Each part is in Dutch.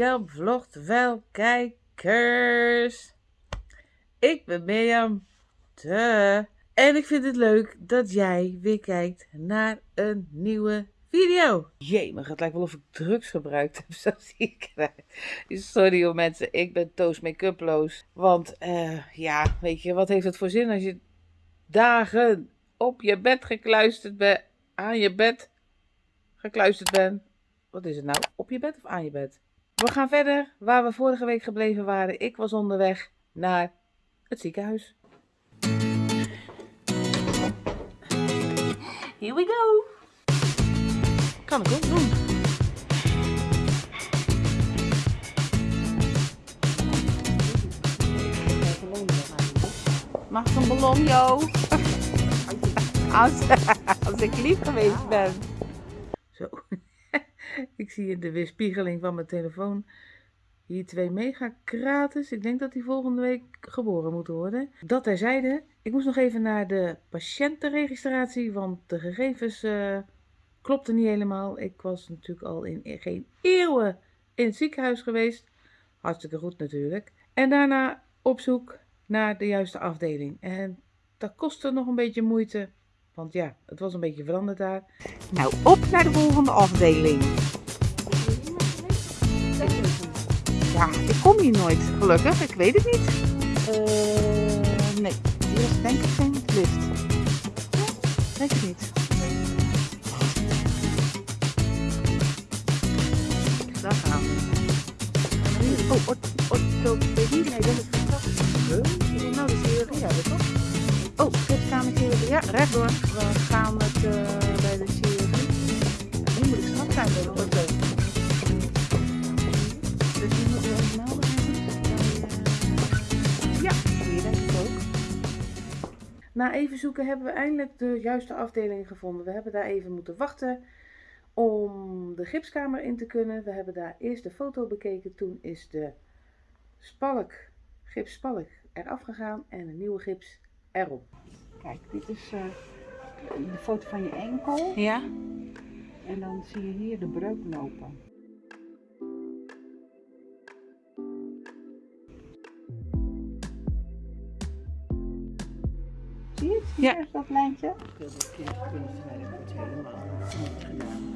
Mirjam vlogt wel kijkers. Ik ben Mirjam. Te. En ik vind het leuk dat jij weer kijkt naar een nieuwe video. Jee, maar het lijkt wel of ik drugs gebruikt heb. Zo zie ik. Sorry hoor mensen, ik ben toast make-uploos. Want eh, ja, weet je, wat heeft het voor zin als je dagen op je bed gekluisterd bent, aan je bed gekluisterd bent. Wat is het nou? Op je bed of aan je bed? We gaan verder waar we vorige week gebleven waren. Ik was onderweg naar het ziekenhuis. Here we go. Kan ik ook doen. Mag ik een ballon, Jo? Als, als ik lief geweest ben. Zo. Ik zie de weerspiegeling van mijn telefoon hier twee megakrates. Ik denk dat die volgende week geboren moeten worden. Dat terzijde. Ik moest nog even naar de patiëntenregistratie, want de gegevens uh, klopten niet helemaal. Ik was natuurlijk al in geen eeuwen in het ziekenhuis geweest. Hartstikke goed natuurlijk. En daarna op zoek naar de juiste afdeling. En dat kostte nog een beetje moeite. Want ja, het was een beetje veranderd daar. Nou, op naar de volgende afdeling. Ja, ik kom hier nooit, gelukkig. Ik weet het niet. Uh, nee, hier is denk ik geen lift. Denk ik niet. Daar gaan we. Oh, orthopedie? Nee, dat is Huh? Nou, de chirurgie hebben toch? Oh, giftkamer chirurgie. Ja, rechtdoor. We gaan het uh, bij de. Ja, nu moet ik straks zijn bij de ortho. Dus die moeten we even melden. Ja, hier denk ik ook. Na even zoeken hebben we eindelijk de juiste afdeling gevonden. We hebben daar even moeten wachten om de gipskamer in te kunnen. We hebben daar eerst de foto bekeken. Toen is de spalk, gipsspalk eraf gegaan en een nieuwe gips erop. Kijk, dit is uh, de foto van je enkel. Ja. En dan zie je hier de breuk lopen. Zie je het? Hier Ja. is dat lijntje. Ik wil dit kind kunnen helemaal niet gedaan.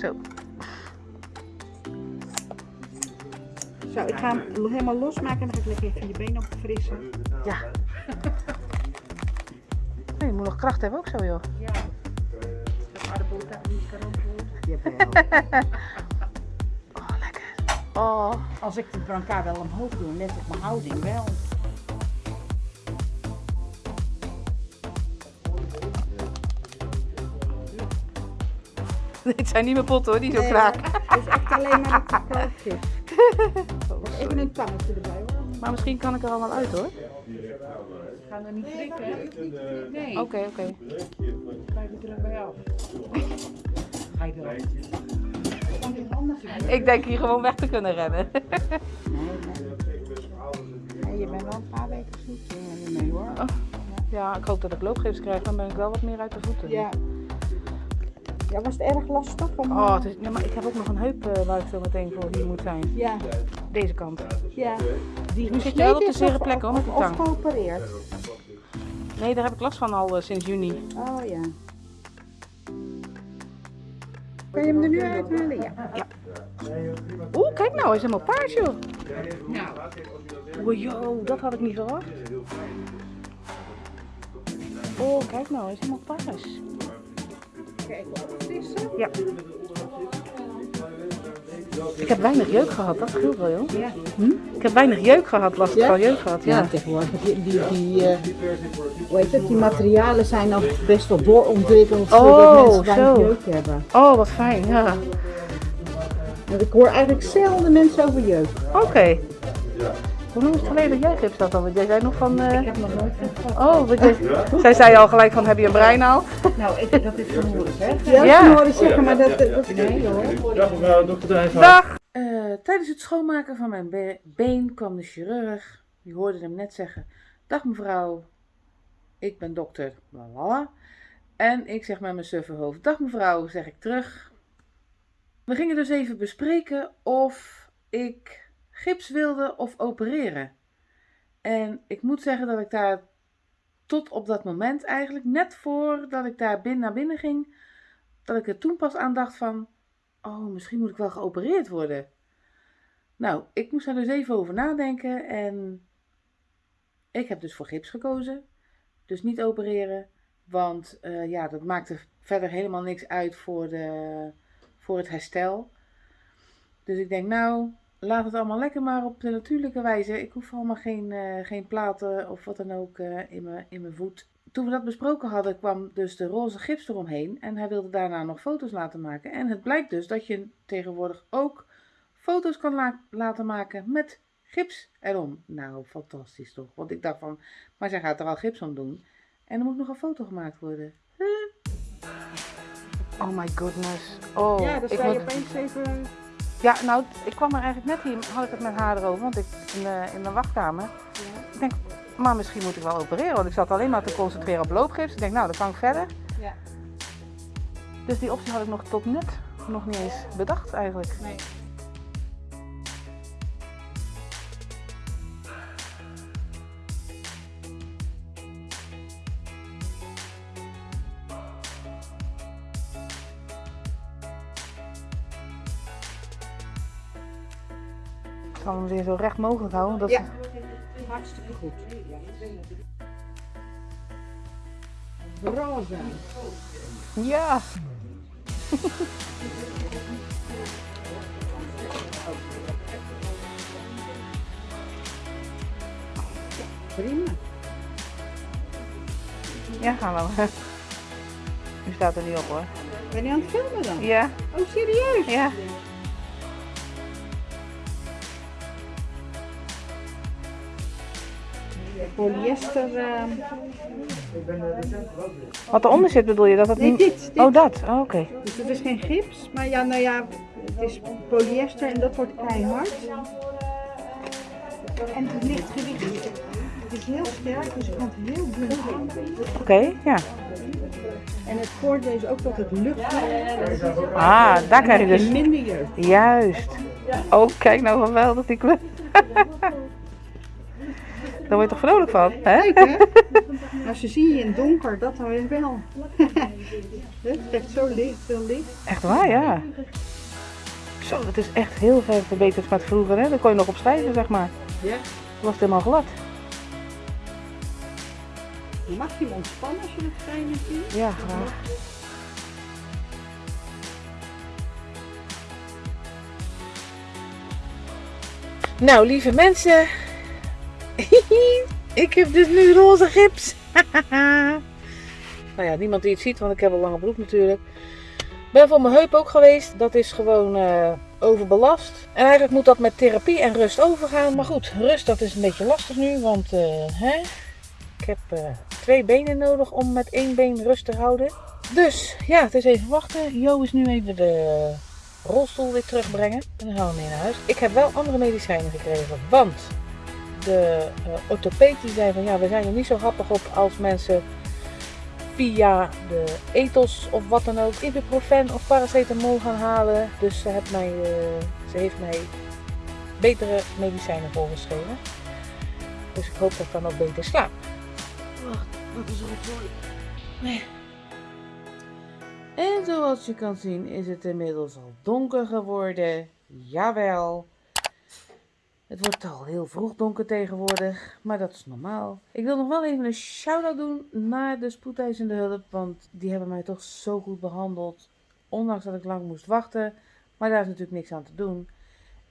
Zo. Zo, ik ga hem helemaal losmaken en dan ga ik lekker even je benen opfrissen. Ja. Nee, je moet nog kracht hebben ook zo joh. Ja. Dat aardappeltaart niet. Oh, lekker. Oh. Als ik de brancard wel omhoog doe, net op mijn houding wel. Dit zijn niet mijn potten hoor, die zo Nee, kraak. Het is echt alleen maar het kookje. Even een tangetje erbij hoor. Maar misschien kan ik er al wel uit hoor. Gaan er niet prikken? Nee. Oké, oké. Krijg je er erbij af. Ga je zien? Ik denk hier gewoon weg te kunnen rennen. Nee, je bent wel een paar weken zoet eh, mee hoor. Ja, ik hoop dat ik loopgips krijg, dan ben ik wel wat meer uit de voeten. Ja. Ja, was het erg lastig? Om, Oh, het is, ja, maar ik heb ook nog een heup eh, waar ik zo meteen voor hier moet zijn. Ja, Deze kant. ja. Die Nu zit je wel op de zere plek, hoor, met tang. Of geopereerd. Nee, daar heb ik last van al eh, sinds juni. Oh ja. Kan je hem er nu uithalen? Ja. Oeh, kijk nou, hij is helemaal paars joh. Oeh, joh, dat had ik niet verwacht. Oh, kijk nou, hij is helemaal paars. Kijk? Ja. Ik heb weinig jeuk gehad, dat scheelt wel joh. Ja. Hm? Ik heb weinig jeuk gehad, last Ja? van jeuk gehad, ja. Ja, tegenwoordig. Die, die, die, eh, hoe heet het, die materialen zijn al best wel doorontwikkeld. Oh, zodat mensen weinig zo. jeuk hebben. Oh, wat fijn, ja. Want ik hoor eigenlijk zelden mensen over jeuk. Oké. Hoe lang is het geleden dat jij gips had dan? Want jij zei nog van... eh, Ik heb nog nooit gehad. Oh, want jij- zij zei al gelijk van, heb je een breinaal? Nou, ik, dat is horen zeggen. Ja. Ja, horen zeggen, maar dat, dat nee hoor. Dag mevrouw, dokter Drijfhout. Dag! Eh, tijdens het schoonmaken van mijn be- been kwam de chirurg. Die hoorde hem net zeggen. Dag mevrouw. ik ben dokter bla En ik zeg met mijn suffe hoofd, dag mevrouw, zeg ik terug. We gingen dus even bespreken of ik gips wilde of opereren. En ik moet zeggen dat ik daar tot op dat moment eigenlijk, net voordat ik daar binnen naar binnen ging, dat ik er toen pas aan dacht van, oh, misschien moet ik wel geopereerd worden. Nou, ik moest daar dus even over nadenken en ik heb dus voor gips gekozen. Dus niet opereren, want uh, ja, dat maakte verder helemaal niks uit voor, de, voor het herstel. Dus ik denk, nou, laat het allemaal lekker maar op de natuurlijke wijze. Ik hoef allemaal geen, uh, geen platen of wat dan ook uh, in, mijn, in mijn voet. Toen we dat besproken hadden, kwam dus de roze gips eromheen. En hij wilde daarna nog foto's laten maken. En het blijkt dus dat je tegenwoordig ook foto's kan la laten maken met gips erom. Nou, fantastisch toch? Want ik dacht van, maar zij gaat er al gips om doen. En er moet nog een foto gemaakt worden. Huh? Oh my goodness. Oh, ja, dan ik sta je opeens even... Ja, nou, ik kwam er eigenlijk net hier, had ik het met haar erover, want ik in de, in de wachtkamer. Ik denk, maar misschien moet ik wel opereren, want ik zat alleen maar te concentreren op loopgips. Ik denk, nou, dan kan ik verder. Ja. Dus die optie had ik nog tot net nog niet eens bedacht eigenlijk. Nee. Hem weer zo recht mogelijk houden. Dat Ja. Hartstikke goed. Roze. ja. Prima. Ja, gaan we. U staat er niet op hoor. Ben je aan het filmen dan? Ja, Oh, serieus? ja. Polyester. eh, Wat eronder zit bedoel je? Dat het Nee, niet... dit. dit. Oh, dat. Oh, Oké. Dus het is geen gips, maar ja, nou ja, het is polyester en dat wordt keihard. En het licht gewicht. Het is heel sterk, dus het heel dun. Oké, ja. En het voordeel is ook dat het lucht. Ah, daar krijg je dus... minder jeugd. Juist. Oh, kijk nou geweldig die kleur. Daar word je toch vrolijk van, hè? Leuk hè? Ze zien je in het donker, dat dan weer wel. Het trekt zo licht, veel licht. Echt waar, ja. Zo, dat is echt heel ver verbeterd met vroeger, hè? Dan kon je nog op zeg maar. Ja. Toen was het helemaal glad. Je mag je ontspannen als je het fijn vindt. Ja, graag. Nou, lieve mensen. ik heb dus nu roze gips. nou ja, niemand die het ziet, want ik heb een lange broek natuurlijk. Ben voor mijn heup ook geweest. Dat is gewoon eh, overbelast. En eigenlijk moet dat met therapie en rust overgaan. Maar goed, rust dat is een beetje lastig nu. Want eh, hè? ik heb eh, twee benen nodig om met één been rust te houden. Dus ja, het is even wachten. Jo is nu even de rolstoel weer terugbrengen. En dan gaan we mee naar huis. Ik heb wel andere medicijnen gekregen. Want de uh, orthopeed die zei van ja, we zijn er niet zo happig op als mensen via de ethos of wat dan ook ibuprofen of paracetamol gaan halen. Dus ze, heeft mij, uh, ze heeft mij betere medicijnen voorgeschreven. Dus ik hoop dat ik dan ook beter slaap. Wacht, wat is? Nee. En zoals je kan zien is het inmiddels al donker geworden. Jawel. Het wordt al heel vroeg donker tegenwoordig, maar dat is normaal. Ik wil nog wel even een shout-out doen naar de spoedeisende hulp, want die hebben mij toch zo goed behandeld. Ondanks dat ik lang moest wachten, maar daar is natuurlijk niks aan te doen.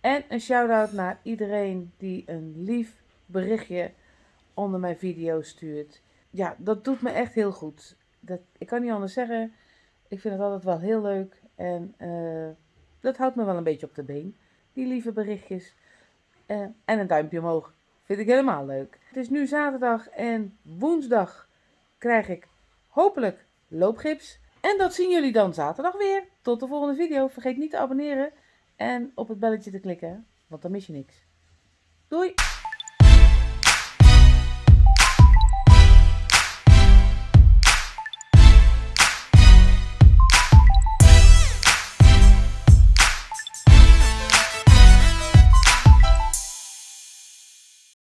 En een shout-out naar iedereen die een lief berichtje onder mijn video stuurt. Ja, dat doet me echt heel goed. Dat, ik kan niet anders zeggen. Ik vind het altijd wel heel leuk en uh, dat houdt me wel een beetje op de been. Die lieve berichtjes. Uh, en een duimpje omhoog. Vind ik helemaal leuk. Het is nu zaterdag en woensdag krijg ik hopelijk loopgips. En dat zien jullie dan zaterdag weer. Tot de volgende video. Vergeet niet te abonneren en op het belletje te klikken, want dan mis je niks. Doei!